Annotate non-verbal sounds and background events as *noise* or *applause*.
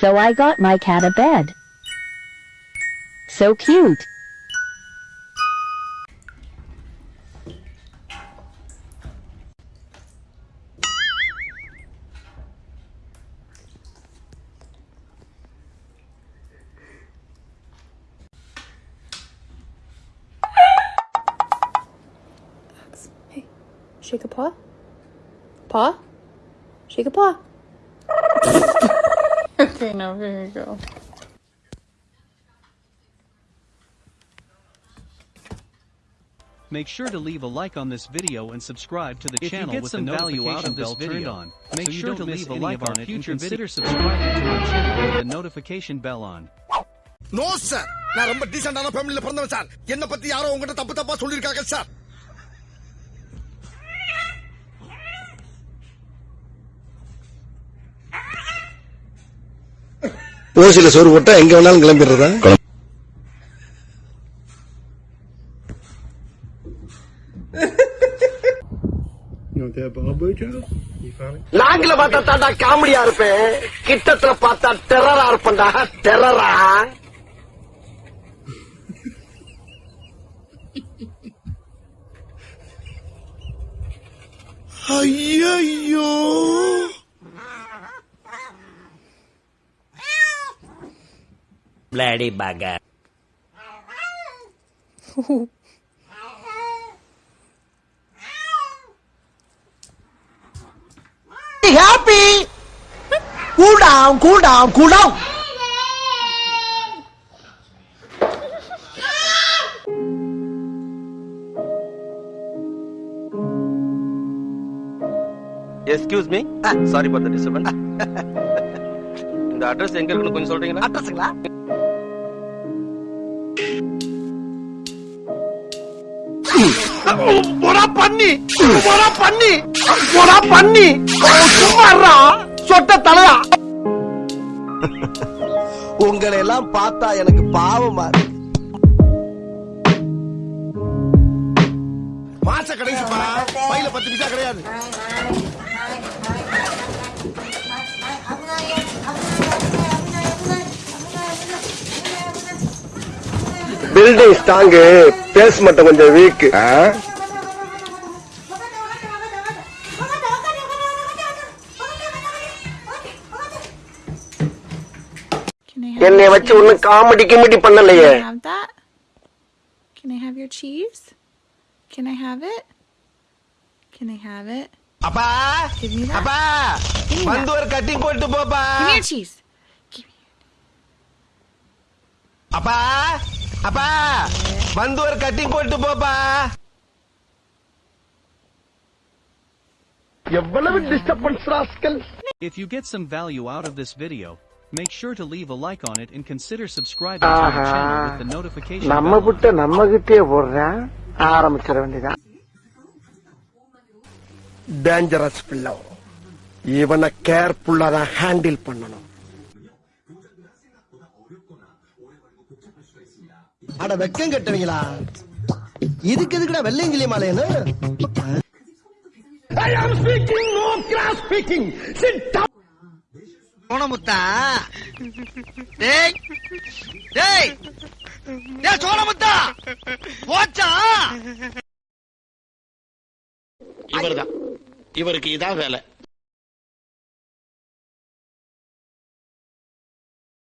So I got my cat a bed. So cute. Hey, shake a paw. Paw? Shake a paw. *laughs* okay, now here you go. Make sure to leave a like on this video and subscribe to the If you channel get with some the value notification out of this bell turned video, on. so Make you sure don't to miss leave a any like of our on it and future consider subscribing to our channel with the notification bell on. No sir நான் ரொம்ப டீசென்டான ஃபேமிலில பிறந்தவன் sir என்ன பத்தி யாரோ உங்ககிட்ட தப்பு தப்பா சொல்லிருக்காங்க சார் ஓசில சோறு போட்டா எங்க வேணாலும் கிளம்பிடுறதா? லாங்கில பார்த்தா தாண்டா காமெடியா இருப்பேன். கிட்டத்துல பார்த்தா டெரரா இருப்பேன்டா. டெரரா ஐயோ Bloody bugger. happy. Cool down, cool down, cool down. Excuse me sorry for the disturbance இந்த அட்ரஸ் எங்க இருக்குன்னு கொஞ்சம் சொல்றீங்களா அட்ரஸுங்களா போடா பண்ணி போடா பண்ணி போடா பண்ணி. சும்மாறா சொட்ட தலையா. உங்களை எல்லாம் பார்த்தா எனக்கு பாவமா இருக்கு. மாச கடைசி பையில பத்து பைசா கிடையாது. பில்டிங் ஸ்ட்ராங்கு பேஸ் மட்டும் கொஞ்சம் வீக் Can I have என்னை your வச்சு? ஒன்னும் காமெடி கிமெடி பண்ணலையே I have that? Can I have your cheese? Can I have it? Can I have it? அப்பா Give me that. அப்பா Give me that. வந்து ஒரு கட்டிங் போட்டு போப்பா Give me your cheese. Give me. அப்பா அப்பா வந்து ஒரு கட்டிங் போட்டு போப்பா எவ்வளவு disturbance rascal If you get some value out of this video, make sure to leave a like on it and consider subscribing to our channel with the notification நம்ம. புட்ட நம்ம கிட்டே போடுறேன் ஆரம்பிச்சிட வேண்டியதான் டேஞ்சரஸ் பிள்ளை இவனை கேர்ஃபுல்லா தான் ஹேண்டில் பண்ணணும் அட வெக்கம் கட்டுவீங்களா? இதுக்கு எதுக்குடா வெள்ளையங்கிலி மாலையன்னு I am speaking no cross speaking sit down சோனமுத்தா டேய். டேய். டேய் சோனமுத்தா போச்சா? இவர்தான். இவருக்கு இதான் வேலை.